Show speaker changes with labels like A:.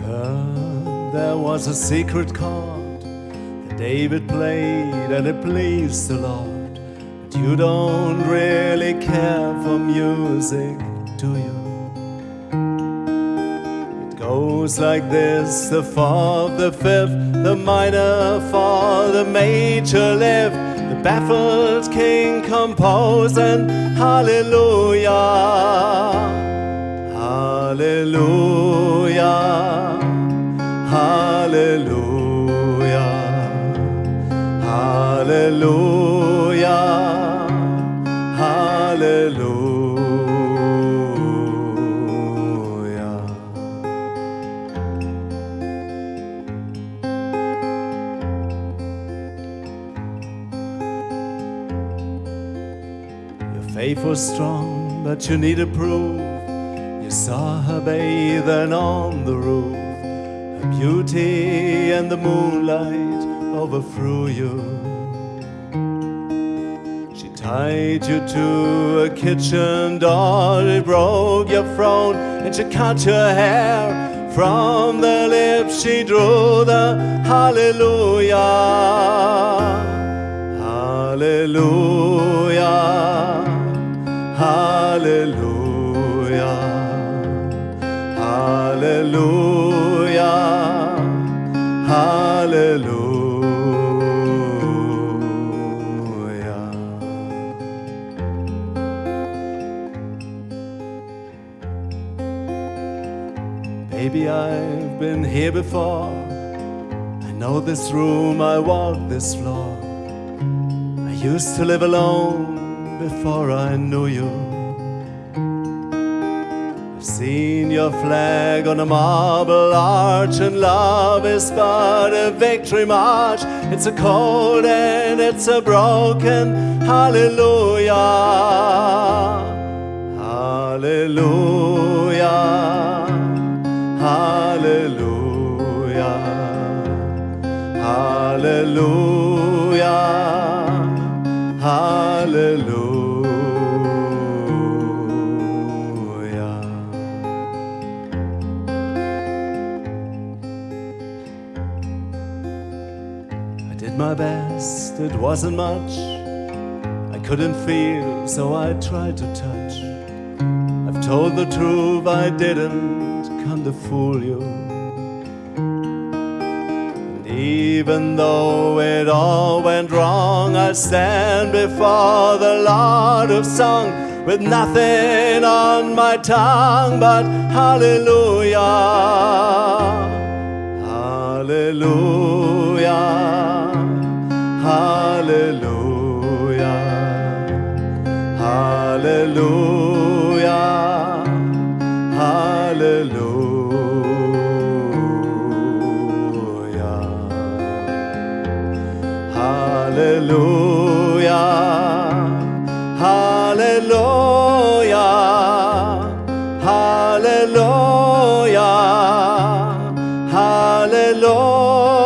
A: heard there was a secret chord that David played and it pleased the Lord. But you don't really care for music, do you? It goes like this the fourth, the fifth, the minor fall, the major lift, the baffled king compose and. Hallelujah, hallelujah, hallelujah, hallelujah. Your faith was strong, but you needed proof. You saw her bathing on the roof. Her beauty and the moonlight overthrew you. Tied you to a kitchen door. It broke your throne and she cut your hair. From the lips she drew the hallelujah. Hallelujah. Hallelujah. Hallelujah. Hallelujah. Baby, I've been here before. I know this room, I walk this floor. I used to live alone before I knew you. I've seen your flag on a marble arch, and love is but a victory march. It's a cold and it's a broken hallelujah. Hallelujah. It wasn't much. I couldn't feel, so I tried to touch. I've told the truth, I didn't come to fool you. Even though it all went wrong, I stand before the Lord of song with nothing on my tongue but hallelujah. Hallelujah. Hallelujah. Hallelujah. Hallelujah, hallelujah, hallelujah, hallelujah.